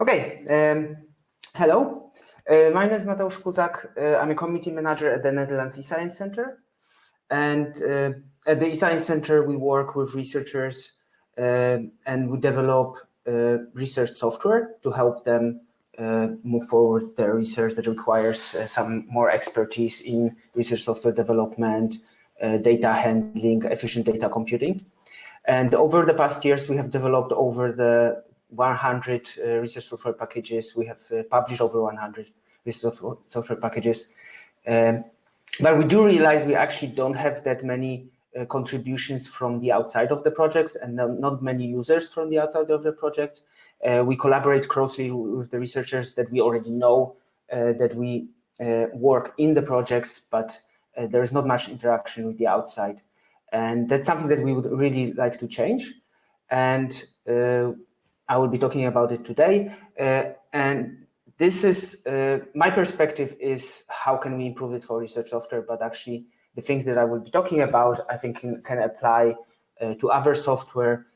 Okay, um, hello. Uh, my name is Mateusz Kuzak. Uh, I'm a community manager at the Netherlands eScience Center. And uh, at the eScience Center, we work with researchers and we develop research software to help them move forward their research that requires some more expertise in research software development, data handling, efficient data computing. And over the past years, we have developed over the 100 uh, research software packages. We have uh, published over 100 research software packages. Um, but we do realize we actually don't have that many uh, contributions from the outside of the projects and not many users from the outside of the project. Uh, we collaborate closely with the researchers that we already know, uh, that we uh, work in the projects, but there is not much interaction with the outside. And that's something that we would really like to change. And I will be talking about it today. Uh, and this is, uh, my perspective is how can we improve it for research software, but actually the things that I will be talking about, I think can, can apply uh, to other software.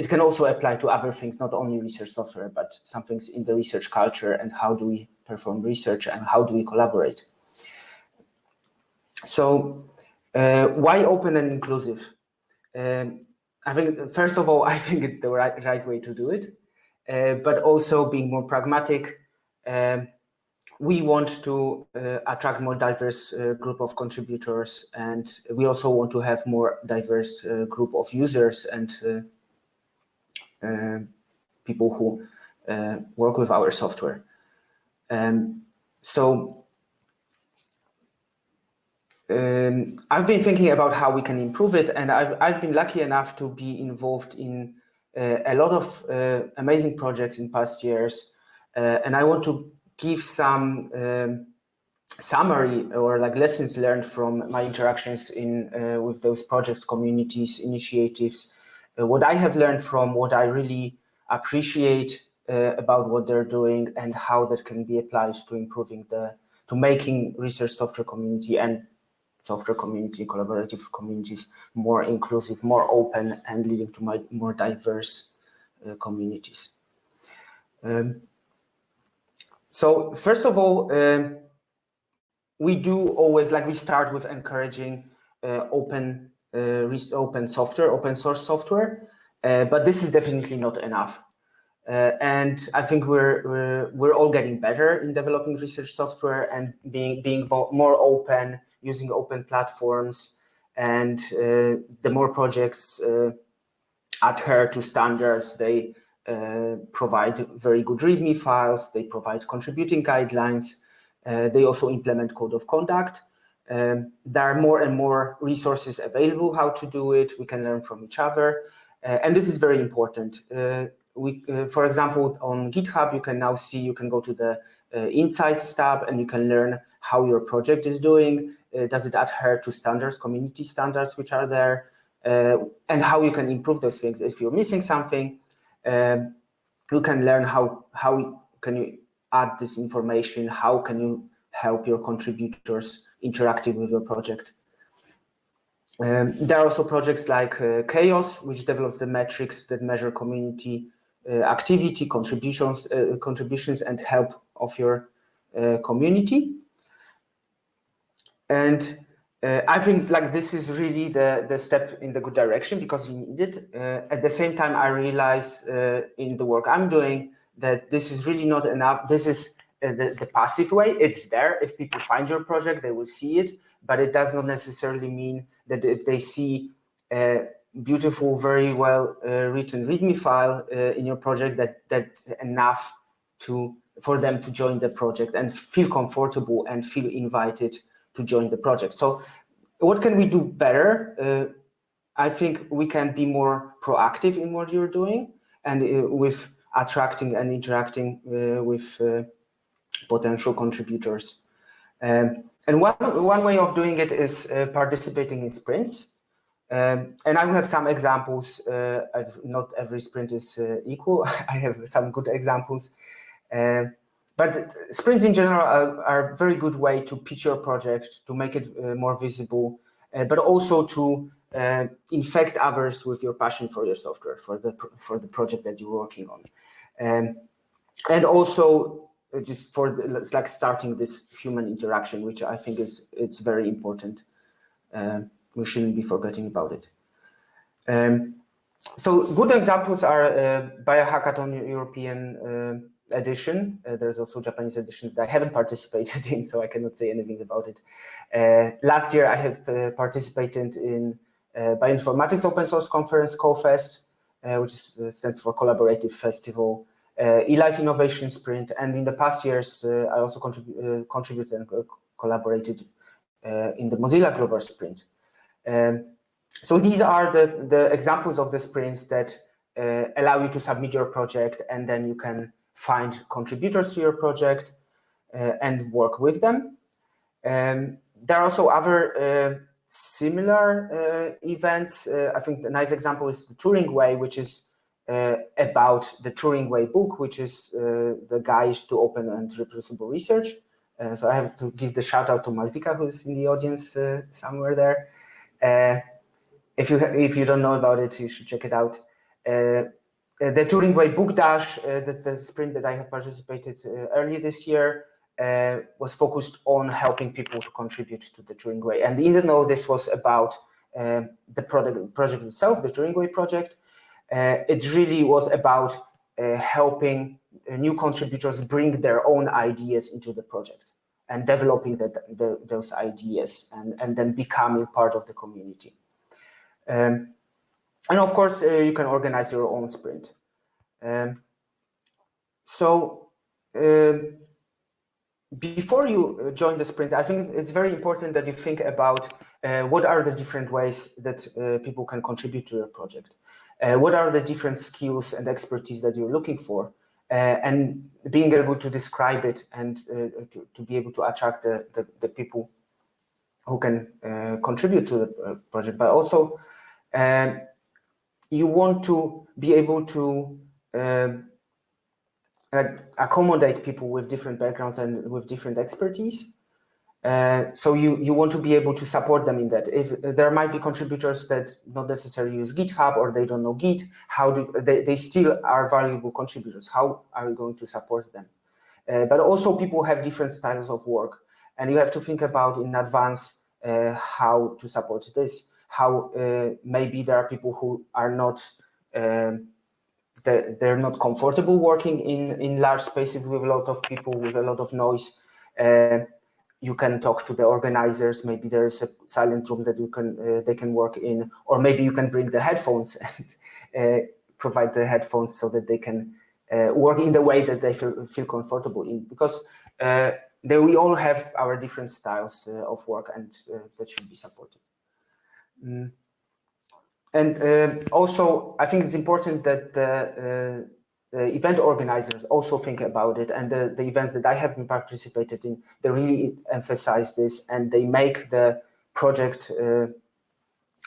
It can also apply to other things, not only research software, but some things in the research culture and how do we perform research and how do we collaborate. So uh, why open and inclusive? Um, I think, first of all, I think it's the right, right way to do it, uh, but also being more pragmatic. Um, we want to uh, attract more diverse uh, group of contributors, and we also want to have more diverse uh, group of users and uh, uh, people who work with our software. Um, so um, I've been thinking about how we can improve it, and I've, I've been lucky enough to be involved in uh, a lot of uh, amazing projects in past years, uh, and I want to give some um, summary or like lessons learned from my interactions in uh, with those projects, communities, initiatives, uh, what I have learned from what I really appreciate uh, about what they're doing and how that can be applied to improving the to making research software community and software community, collaborative communities, more inclusive, more open, and leading to more diverse uh, communities. Um, so first of all, um, we do always, like we start with encouraging uh, open, uh, open software, open source software, uh, but this is definitely not enough. Uh, and I think we're, we're, we're all getting better in developing research software and being being more open, using open platforms, and uh, the more projects uh, adhere to standards, they uh, provide very good README files, they provide contributing guidelines, uh, they also implement code of conduct. Um, there are more and more resources available how to do it. We can learn from each other. Uh, and this is very important. Uh, we, for example, on GitHub, you can now see, you can go to the Insights tab and you can learn how your project is doing. Uh, does it adhere to standards, community standards which are there, uh, and how you can improve those things. If you're missing something, um, you can learn how, how can you add this information, how can you help your contributors interacting with your project. Um, there are also projects like uh, CHAOSS, which develops the metrics that measure community uh, activity, contributions, uh, contributions, and help of your uh, community. And uh, I think like this is really the, the step in the good direction because you need it. Uh, at the same time, I realize uh, in the work I'm doing that this is really not enough. This is uh, the, the passive way. It's there. If people find your project, they will see it. But it does not necessarily mean that if they see a beautiful, very well uh, written README file uh, in your project, that that's enough to for them to join the project and feel comfortable and feel invited to join the project. So what can we do better? Uh, I think we can be more proactive in what you're doing and uh, with attracting and interacting uh, with uh, potential contributors. Um, and one, one way of doing it is uh, participating in sprints. Um, and I will have some examples. Uh, not every sprint is equal. I have some good examples. Um, but sprints in general are, are, a very good way to pitch your project, to make it uh, more visible, uh, but also to uh, infect others with your passion for your software, for the for the project that you're working on. Um, and also just for the, it's like starting this human interaction, which I think is it's very important. Uh, we shouldn't be forgetting about it. Um, so good examples are uh, Biohackathon European uh, edition. Uh, there's also Japanese edition that I haven't participated in, so I cannot say anything about it. Uh, last year, I have uh, participated in uh, Bioinformatics Open Source Conference, CoFest, uh, which is, stands for Collaborative Festival, eLife Innovation Sprint, and in the past years, I also contrib contributed and collaborated in the Mozilla Global Sprint. Um, so these are the, the examples of the sprints that uh, allow you to submit your project and then you can find contributors to your project uh, and work with them. Um, there are also other uh, similar uh, events. Uh, I think a nice example is the Turing Way, which is about the Turing Way book, which is the guide to open and reproducible research. so I have to give the shout out to Malvika, who's in the audience somewhere there if you if you don't know about it, you should check it out. Uh the Turing Way Book Dash, uh, that's the sprint that I have participated uh, earlier this year, uh, was focused on helping people to contribute to the Turing Way. And even though this was about um, the product, project itself, the Turing Way project, uh, it really was about helping new contributors bring their own ideas into the project and developing the, the, those ideas and, and then becoming part of the community. Um, and of course, uh, you can organize your own sprint. Um, so uh, before you uh, join the sprint, I think it's very important that you think about uh, what are the different ways that uh, people can contribute to your project. Uh, what are the different skills and expertise that you're looking for? and being able to describe it and to, to, be able to attract the, the, the people who can contribute to the project, but also um, you want to be able to um, accommodate people with different backgrounds and with different expertise. Uh, so you, you want to be able to support them in that. If there might be contributors that not necessarily use GitHub or they don't know Git, how do they, they still are valuable contributors. How are you going to support them? Uh, but also people have different styles of work and you have to think about in advance uh, how to support this how uh, maybe there are people who are not um, they're, they're, not comfortable working in in large spaces with a lot of people with a lot of noise. Uh, you can talk to the organizers. Maybe there's a silent room that you can uh, they can work in. Or maybe you can bring the headphones and uh, provide the headphones so that they can uh, work in the way that they feel, feel comfortable in. Because uh, they, we all have our different styles of work and that should be supported Mm. And uh, also, I think it's important that the, uh, the, event organizers also think about it. And the, the events that I have been participated in, they really emphasize this and they make the project uh,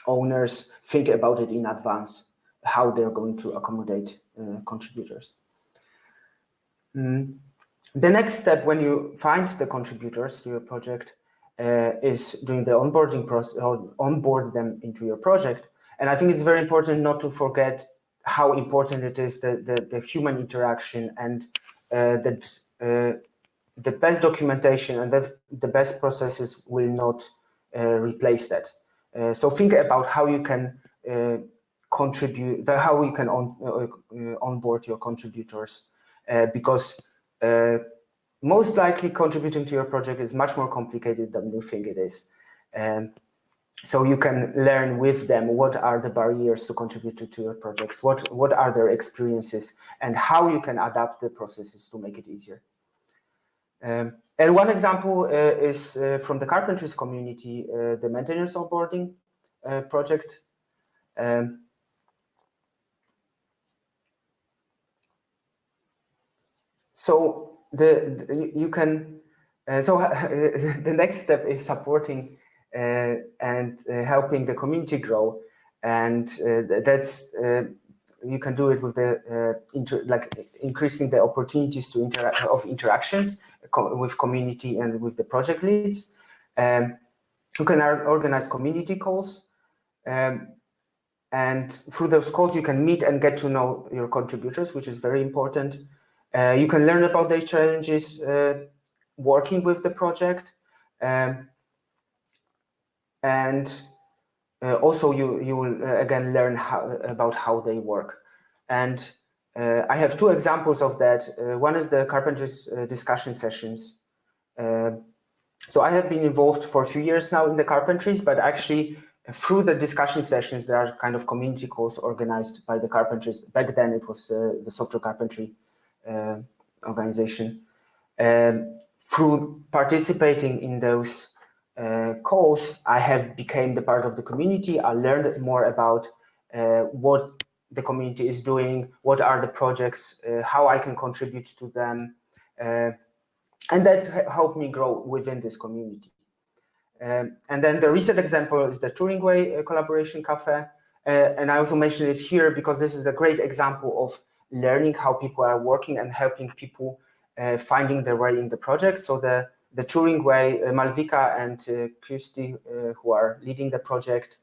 owners think about it in advance, how they're going to accommodate uh, contributors. Mm. The next step when you find the contributors to your project uh, is doing the onboarding process or onboard them into your project. And I think it's very important not to forget how important it is the, the, the human interaction and uh, that uh, the best documentation and that the best processes will not uh, replace that. Uh, so think about how you can uh, contribute, how you can on, onboard your contributors because most likely contributing to your project is much more complicated than you think it is. Um, so you can learn with them what are the barriers to contribute to, your projects, what, what are their experiences, and how you can adapt the processes to make it easier. Um, and one example uh, is uh, from the carpentries community, uh, the maintenance onboarding uh, project. Um, so the, the you can uh, so the next step is supporting uh, and uh, helping the community grow. And uh, that's you can do it with the like increasing the opportunities to interact of interactions co with community and with the project leads. Um, you can organize community calls um, and through those calls you can meet and get to know your contributors which is very important you can learn about the challenges uh, working with the project. Um, and uh, also you, you will uh, again learn how, about how they work. And uh, I have two examples of that. Uh, one is the carpentries discussion sessions. so I have been involved for a few years now in the carpentries, but actually through the discussion sessions, there are kind of community calls organized by the carpentries. Back then it was the software carpentry organization. Um, through participating in those uh, calls, I have became the part of the community. I learned more about uh, what the community is doing, what are the projects, uh, how I can contribute to them. Uh, and that helped me grow within this community. Um, and then the recent example is the Turing Way uh, Collaboration Cafe. Uh, and I also mention it here because this is a great example of learning how people are working and helping people uh, finding their way in the project. So the, the Turing way, uh, Malvika and uh, Kirstie, who are leading the project,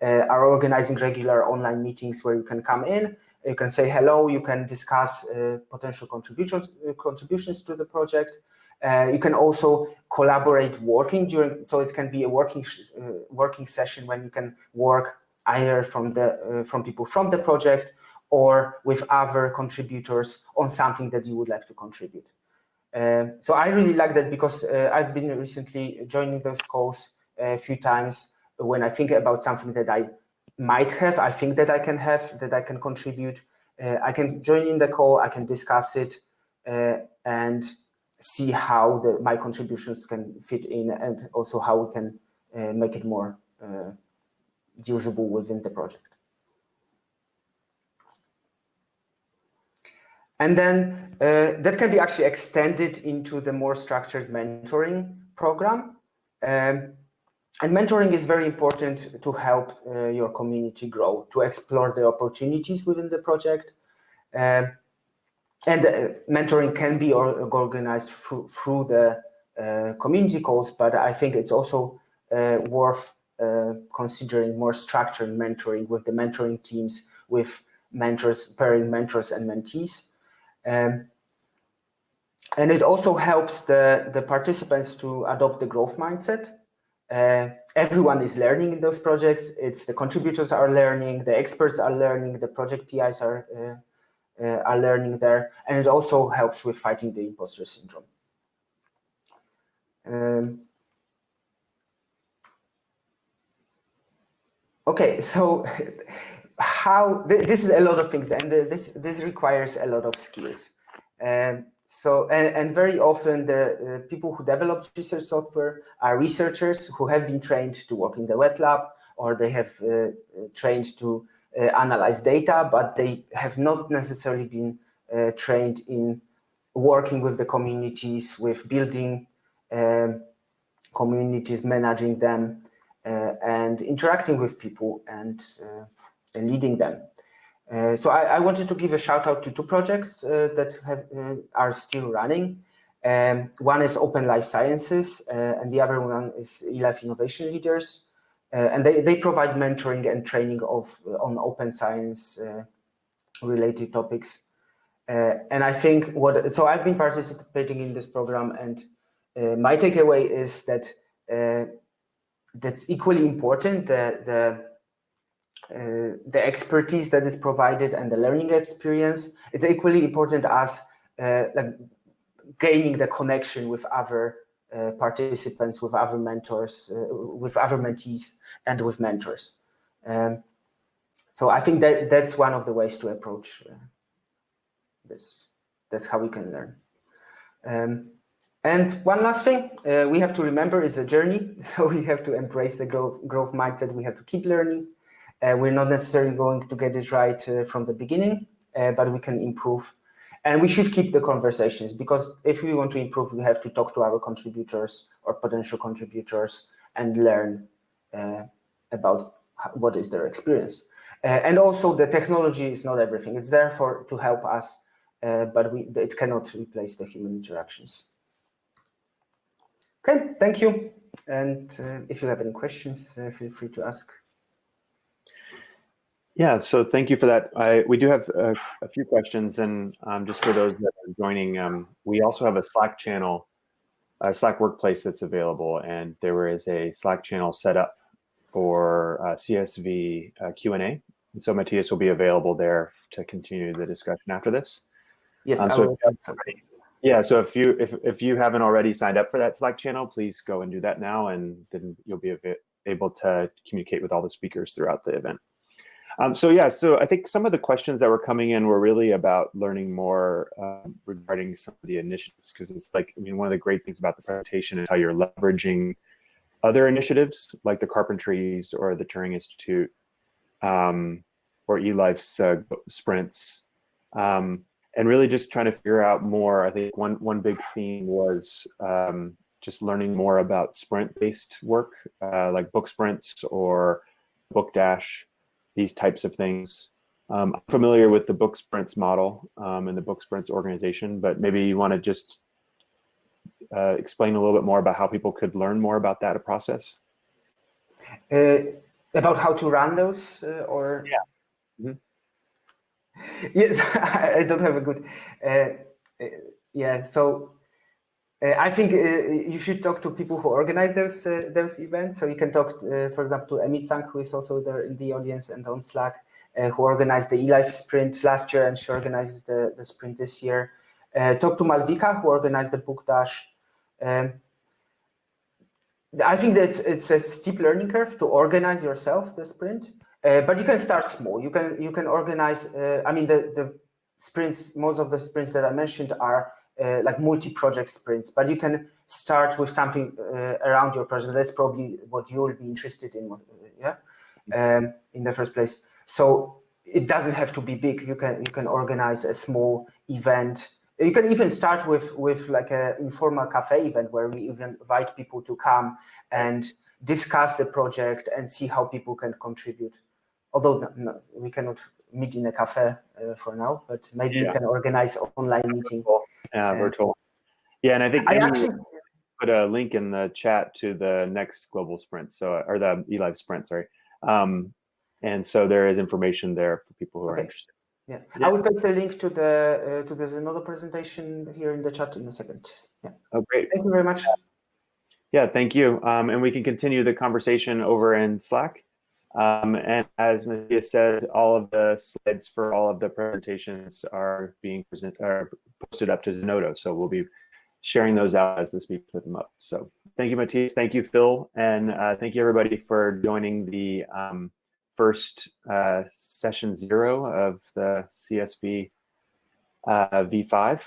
are organizing regular online meetings where you can come in, you can say hello, you can discuss potential contributions, contributions to the project. Uh, you can also collaborate working during, so it can be a working uh, working session when you can work either from the uh, from people from the project or with other contributors on something that you would like to contribute. Uh, so I really like that because uh, I've been recently joining those calls a few times when I think about something that I might have, I think that I can have, that I can contribute. Uh, I can join in the call, I can discuss it uh, and see how the, my contributions can fit in and also how we can uh, make it more uh, usable within the project. And then uh, that can be actually extended into the more structured mentoring program. Um, and mentoring is very important to help uh, your community grow, to explore the opportunities within the project. Uh, and uh, mentoring can be organized through, through the uh, community calls, but I think it's also uh, worth considering more structured mentoring with the mentoring teams, with mentors, pairing mentors and mentees. Um, and it also helps the, the participants to adopt the growth mindset. Uh, everyone is learning in those projects. It's the contributors are learning, the experts are learning, the project PIs are, uh, uh, are learning there. And it also helps with fighting the imposter syndrome. Um, okay, so how this is a lot of things and this this requires a lot of skills. And so and, and very often the uh, people who develop research software are researchers who have been trained to work in the wet lab or they have uh, trained to uh, analyze data but they have not necessarily been uh, trained in working with the communities with building um, communities managing them uh, and interacting with people and uh, leading them. Uh, so I, I, wanted to give a shout out to two projects uh, that have, uh, are still running. Um, one is Open Life Sciences uh, and the other one is eLife Innovation Leaders. Uh, and they, they provide mentoring and training of on open science related topics. and I think what, so I've been participating in this program and my takeaway is that that's equally important, the, the uh, the expertise that is provided and the learning experience. It's equally important as uh, like gaining the connection with other uh, participants, with other mentors, uh, with other mentees, and with mentors. Um, so I think that that's one of the ways to approach uh, this. That's how we can learn. Um, and one last thing we have to remember is a journey. So we have to embrace the growth, growth mindset. We have to keep learning. Uh, we're not necessarily going to get it right uh, from the beginning, uh, but we can improve. And we should keep the conversations because if we want to improve, we have to talk to our contributors or potential contributors and learn about what is their experience. and also the technology is not everything. It's there for to help us, but we, it cannot replace the human interactions. Okay, thank you. And uh, if you have any questions, uh, feel free to ask. Yeah, so thank you for that. I, we do have a, a few questions, and um, just for those that are joining, um, we also have a Slack channel, a Slack workplace that's available, and there is a Slack channel set up for uh, CSV uh, Q&A. And so Matthias will be available there to continue the discussion after this. Yes, um, so yeah, so if you if, if you haven't already signed up for that Slack channel, please go and do that now, and then you'll be able to communicate with all the speakers throughout the event. Um, so yeah, so I think some of the questions that were coming in were really about learning more um, regarding some of the initiatives, because it's like, I mean, one of the great things about the presentation is how you're leveraging other initiatives like the Carpentries or the Turing Institute um, or eLife's uh, sprints, um, and really just trying to figure out more. I think one one big theme was um, just learning more about sprint-based work, uh, like book sprints or book dash these types of things. Um, I'm familiar with the book sprints model um, and the book sprints organization, but maybe you want to just uh, explain a little bit more about how people could learn more about that process. Uh, about how to run those uh, or? Yeah. Mm -hmm. Yes, I don't have a good, uh, uh, yeah, so uh, I think uh, you should talk to people who organize those uh, those events. So you can talk, uh, for example, to Emmy Tsang, who is also there in the audience and on Slack, uh, who organized the eLife sprint last year, and she organizes the, the sprint this year. Uh, talk to Malvika, who organized the Book Dash. Um, I think that it's, it's, a steep learning curve to organize yourself the sprint, but you can start small. You can you can organize. I mean, the the sprints. Most of the sprints that I mentioned are uh, like multi-project sprints, but you can start with something uh, around your project. That's probably what you'll be interested in, uh, yeah, um, in the first place. So it doesn't have to be big. You can you can organize a small event. You can even start with with like an informal cafe event where we even invite people to come and discuss the project and see how people can contribute. Although no, no, we cannot meet in a cafe uh, for now, but maybe yeah. you can organize online meeting. Yeah, virtual. Yeah, and I think I actually put a link in the chat to the next global sprint, so or the eLife sprint, sorry. Um, and so there is information there for people who are okay. interested. Yeah. yeah. I will paste a link to the uh, to the Zenodo presentation here in the chat in a second. Yeah. Oh, great. Thank you very much. Yeah, thank you. Um, and we can continue the conversation over in Slack. Um, and as Nadia said, all of the slides for all of the presentations are being present, are posted up to Zenodo. So we'll be sharing those out as the speaker put them up. So thank you, Matthias. Thank you, Phil. And uh, thank you, everybody, for joining the um, first uh, session zero of the CSV uh, V5.